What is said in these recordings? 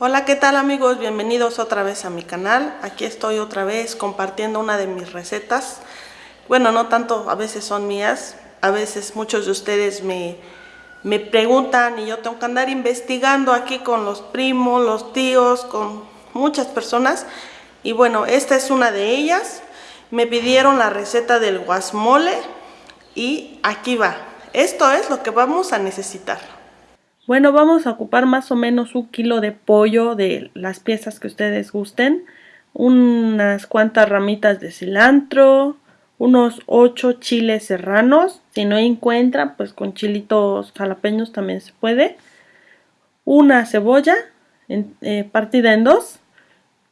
Hola, ¿qué tal amigos? Bienvenidos otra vez a mi canal. Aquí estoy otra vez compartiendo una de mis recetas. Bueno, no tanto, a veces son mías. A veces muchos de ustedes me, me preguntan y yo tengo que andar investigando aquí con los primos, los tíos, con muchas personas. Y bueno, esta es una de ellas. Me pidieron la receta del guasmole y aquí va. Esto es lo que vamos a necesitar. Bueno, vamos a ocupar más o menos un kilo de pollo de las piezas que ustedes gusten, unas cuantas ramitas de cilantro, unos 8 chiles serranos, si no encuentran, pues con chilitos jalapeños también se puede, una cebolla eh, partida en dos,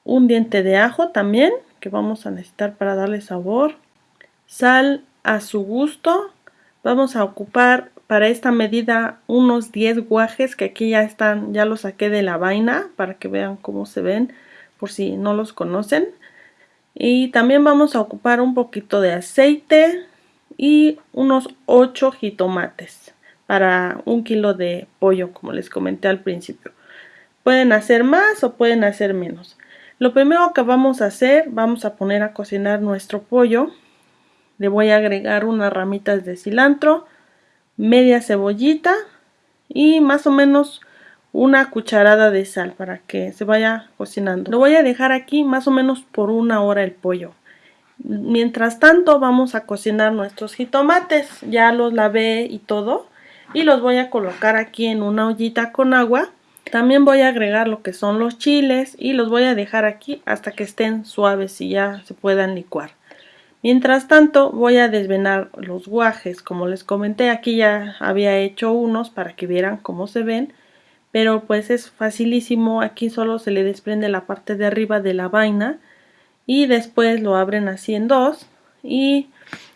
un diente de ajo también, que vamos a necesitar para darle sabor, sal a su gusto, vamos a ocupar para esta medida unos 10 guajes que aquí ya están, ya los saqué de la vaina para que vean cómo se ven por si no los conocen. Y también vamos a ocupar un poquito de aceite y unos 8 jitomates para un kilo de pollo como les comenté al principio. Pueden hacer más o pueden hacer menos. Lo primero que vamos a hacer, vamos a poner a cocinar nuestro pollo. Le voy a agregar unas ramitas de cilantro, media cebollita y más o menos una cucharada de sal para que se vaya cocinando. Lo voy a dejar aquí más o menos por una hora el pollo. Mientras tanto vamos a cocinar nuestros jitomates. Ya los lavé y todo. Y los voy a colocar aquí en una ollita con agua. También voy a agregar lo que son los chiles y los voy a dejar aquí hasta que estén suaves y ya se puedan licuar. Mientras tanto voy a desvenar los guajes, como les comenté aquí ya había hecho unos para que vieran cómo se ven, pero pues es facilísimo, aquí solo se le desprende la parte de arriba de la vaina y después lo abren así en dos y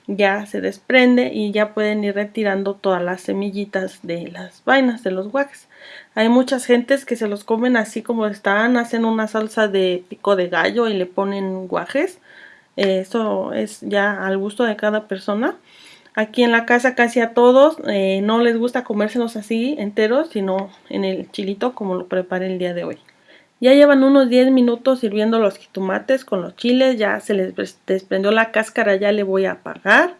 ya se desprende y ya pueden ir retirando todas las semillitas de las vainas de los guajes. Hay muchas gentes que se los comen así como están, hacen una salsa de pico de gallo y le ponen guajes eso es ya al gusto de cada persona. Aquí en la casa casi a todos eh, no les gusta comérselos así enteros, sino en el chilito como lo preparé el día de hoy. Ya llevan unos 10 minutos sirviendo los jitomates con los chiles, ya se les desprendió la cáscara, ya le voy a apagar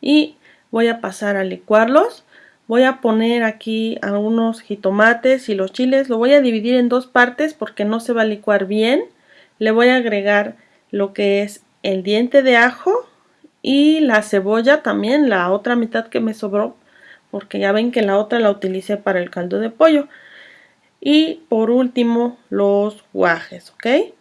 y voy a pasar a licuarlos. Voy a poner aquí algunos jitomates y los chiles, lo voy a dividir en dos partes porque no se va a licuar bien. Le voy a agregar lo que es el diente de ajo y la cebolla también, la otra mitad que me sobró, porque ya ven que la otra la utilicé para el caldo de pollo. Y por último, los guajes, ¿ok?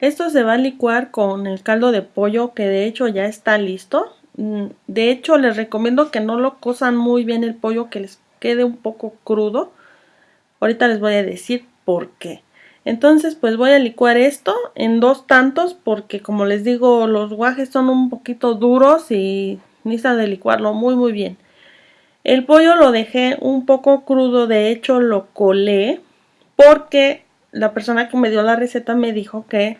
Esto se va a licuar con el caldo de pollo que de hecho ya está listo. Mm, de hecho, les recomiendo que no lo cosan muy bien el pollo, que les quede un poco crudo. Ahorita les voy a decir por qué. Entonces pues voy a licuar esto en dos tantos porque como les digo los guajes son un poquito duros y necesitan de licuarlo muy muy bien. El pollo lo dejé un poco crudo, de hecho lo colé porque la persona que me dio la receta me dijo que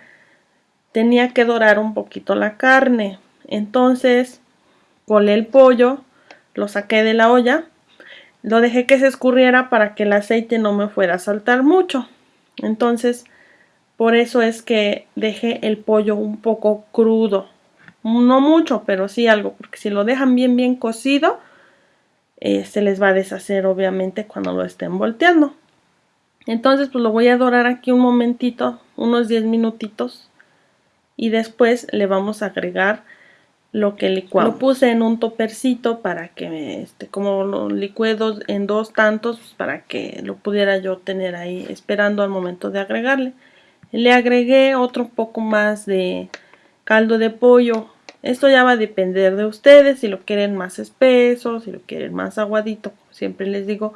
tenía que dorar un poquito la carne. Entonces colé el pollo, lo saqué de la olla, lo dejé que se escurriera para que el aceite no me fuera a saltar mucho. Entonces, por eso es que dejé el pollo un poco crudo. No mucho, pero sí algo, porque si lo dejan bien bien cocido, eh, se les va a deshacer obviamente cuando lo estén volteando. Entonces, pues lo voy a dorar aquí un momentito, unos 10 minutitos. Y después le vamos a agregar lo que licuamos. Lo puse en un topercito para que, este, como lo licué en dos tantos, pues, para que lo pudiera yo tener ahí esperando al momento de agregarle. Le agregué otro poco más de caldo de pollo. Esto ya va a depender de ustedes, si lo quieren más espeso, si lo quieren más aguadito, siempre les digo,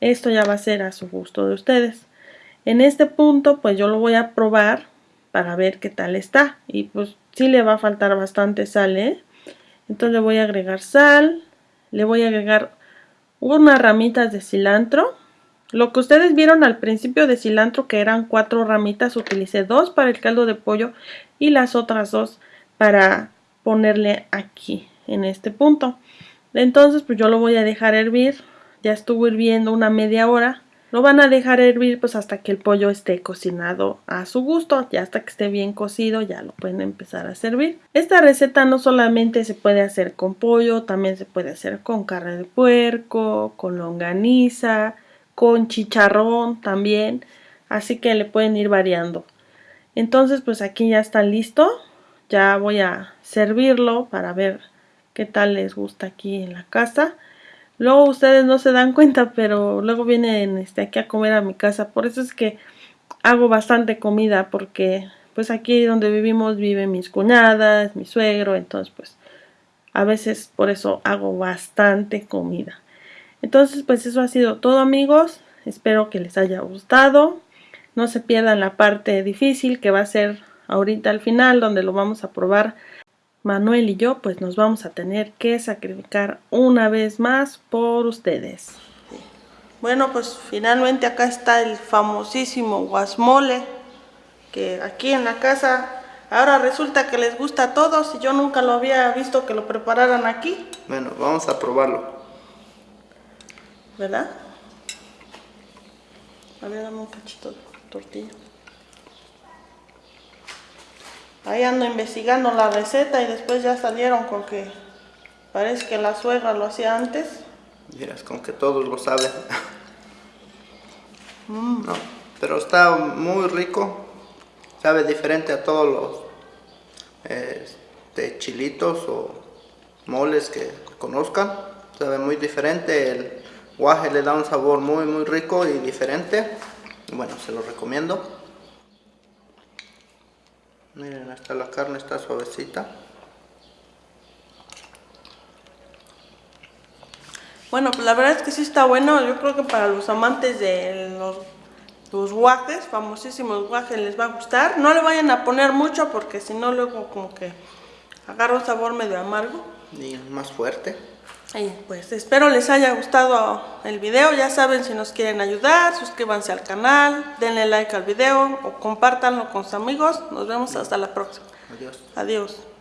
esto ya va a ser a su gusto de ustedes. En este punto, pues yo lo voy a probar para ver qué tal está. Y pues sí le va a faltar bastante sal, ¿eh? Entonces le voy a agregar sal, le voy a agregar unas ramitas de cilantro. Lo que ustedes vieron al principio de cilantro que eran cuatro ramitas, utilicé dos para el caldo de pollo y las otras dos para ponerle aquí en este punto. Entonces pues yo lo voy a dejar hervir, ya estuvo hirviendo una media hora. Lo van a dejar hervir pues hasta que el pollo esté cocinado a su gusto, ya hasta que esté bien cocido ya lo pueden empezar a servir. Esta receta no solamente se puede hacer con pollo, también se puede hacer con carne de puerco, con longaniza, con chicharrón también, así que le pueden ir variando. Entonces pues aquí ya está listo, ya voy a servirlo para ver qué tal les gusta aquí en la casa. Luego ustedes no se dan cuenta, pero luego vienen este, aquí a comer a mi casa. Por eso es que hago bastante comida, porque pues aquí donde vivimos viven mis cuñadas, mi suegro, entonces pues a veces por eso hago bastante comida. Entonces pues eso ha sido todo amigos. Espero que les haya gustado. No se pierdan la parte difícil que va a ser ahorita al final, donde lo vamos a probar Manuel y yo pues nos vamos a tener que sacrificar una vez más por ustedes. Bueno, pues finalmente acá está el famosísimo guasmole, que aquí en la casa ahora resulta que les gusta a todos y yo nunca lo había visto que lo prepararan aquí. Bueno, vamos a probarlo. ¿Verdad? A ver, dame un cachito de tortilla. Ahí ando investigando la receta y después ya salieron con que parece que la suegra lo hacía antes. Miras, con que todos lo saben. Mm. No, pero está muy rico. Sabe diferente a todos los este, chilitos o moles que conozcan. Sabe muy diferente. El guaje le da un sabor muy muy rico y diferente. Bueno, se lo recomiendo. Miren, hasta la carne está suavecita. Bueno, pues la verdad es que sí está bueno. Yo creo que para los amantes de los, los guajes, famosísimos guajes, les va a gustar. No le vayan a poner mucho porque si no luego como que agarra un sabor medio amargo. Y más fuerte. Y pues espero les haya gustado el video, ya saben si nos quieren ayudar, suscríbanse al canal, denle like al video o compártanlo con sus amigos. Nos vemos hasta la próxima. Adiós. Adiós.